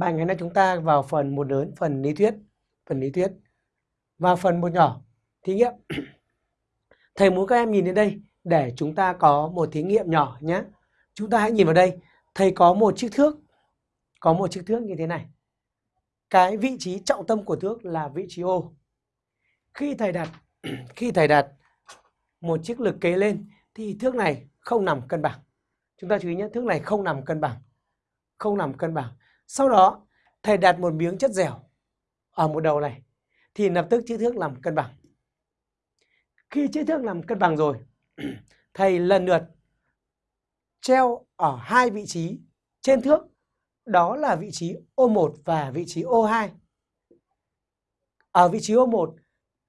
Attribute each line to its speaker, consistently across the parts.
Speaker 1: bài ngày nay chúng ta vào phần một lớn, phần lý thuyết, phần lý thuyết và phần một nhỏ thí nghiệm. Thầy muốn các em nhìn đến đây để chúng ta có một thí nghiệm nhỏ nhé. Chúng ta hãy nhìn vào đây, thầy có một chiếc thước, có một chiếc thước như thế này. Cái vị trí trọng tâm của thước là vị trí O. Khi thầy đặt khi thầy đặt một chiếc lực kế lên thì thước này không nằm cân bằng. Chúng ta chú ý nhé, thước này không nằm cân bằng. Không nằm cân bằng. Sau đó, thầy đặt một miếng chất dẻo ở một đầu này thì lập tức chữ thước làm cân bằng. Khi chữ thước làm cân bằng rồi, thầy lần lượt treo ở hai vị trí trên thước, đó là vị trí O1 và vị trí O2. Ở vị trí O1,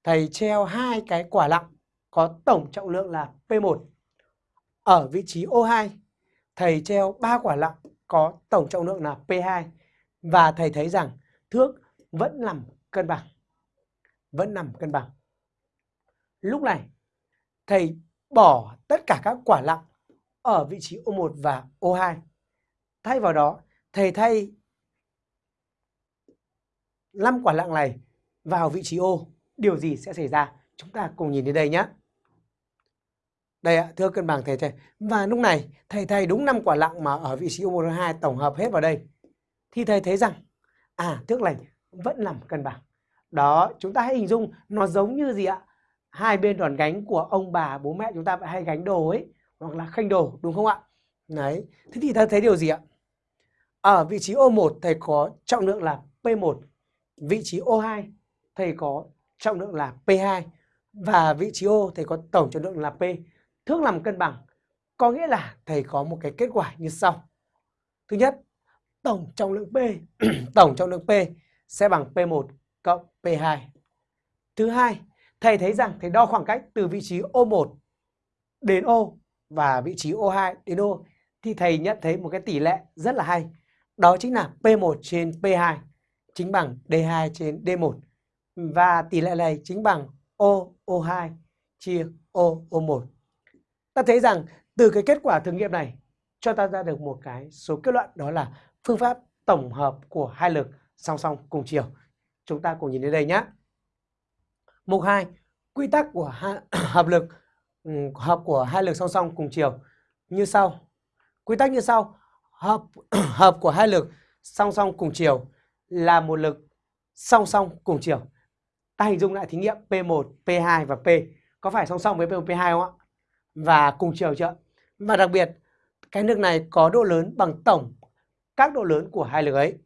Speaker 1: thầy treo hai cái quả lặng có tổng trọng lượng là P1. Ở vị trí O2, thầy treo ba quả lặng có tổng trọng lượng là P2 và thầy thấy rằng thước vẫn nằm cân bằng. Vẫn nằm cân bằng. Lúc này, thầy bỏ tất cả các quả lặng ở vị trí O1 và O2. Thay vào đó, thầy thay 5 quả lặng này vào vị trí O. Điều gì sẽ xảy ra? Chúng ta cùng nhìn đến đây nhé. Đây ạ, thưa cân bằng thầy thầy. Và lúc này thầy thầy đúng 5 quả lặng mà ở vị trí O1 tổng hợp hết vào đây. Thì thầy thấy rằng à thước lành vẫn nằm cân bằng. Đó, chúng ta hãy hình dung nó giống như gì ạ? Hai bên đòn gánh của ông bà, bố mẹ chúng ta hay gánh đồ ấy, hoặc là khanh đồ, đúng không ạ? Đấy, thế thì ta thấy điều gì ạ? Ở vị trí O1 thầy có trọng lượng là P1, vị trí O2 thầy có trọng lượng là P2 và vị trí O thầy có tổng trọng lượng là P thước làm cân bằng có nghĩa là thầy có một cái kết quả như sau. Thứ nhất, tổng trọng lượng P, tổng trọng lượng P sẽ bằng P1 cộng P2. Thứ hai, thầy thấy rằng thầy đo khoảng cách từ vị trí O1 đến O và vị trí O2 đến O thì thầy nhận thấy một cái tỷ lệ rất là hay. Đó chính là P1 trên P2 chính bằng D2 trên D1 và tỷ lệ này chính bằng O O2 chia O O1 ta thấy rằng từ cái kết quả thử nghiệm này cho ta ra được một cái số kết luận đó là phương pháp tổng hợp của hai lực song song cùng chiều. Chúng ta cùng nhìn đến đây nhé. Mục 2, quy tắc của hai, hợp lực ừ, hợp của hai lực song song cùng chiều như sau. Quy tắc như sau, hợp hợp của hai lực song song cùng chiều là một lực song song cùng chiều. Ta hình dung lại thí nghiệm P1, P2 và P có phải song song với P1, P2 không ạ? Và cùng chiều chưa? Và đặc biệt, cái nước này có độ lớn bằng tổng, các độ lớn của hai lực ấy.